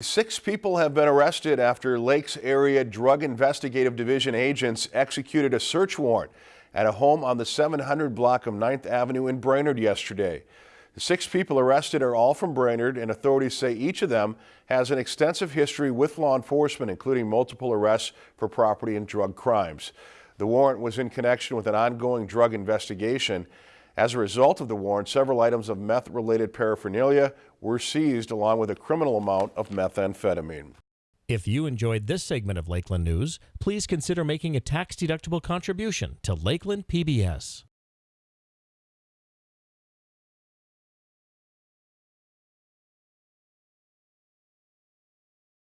Six people have been arrested after Lakes Area Drug Investigative Division agents executed a search warrant at a home on the 700 block of 9th Avenue in Brainerd yesterday. The six people arrested are all from Brainerd and authorities say each of them has an extensive history with law enforcement, including multiple arrests for property and drug crimes. The warrant was in connection with an ongoing drug investigation. As a result of the warrant, several items of meth-related paraphernalia were seized along with a criminal amount of methamphetamine. If you enjoyed this segment of Lakeland News, please consider making a tax-deductible contribution to Lakeland PBS.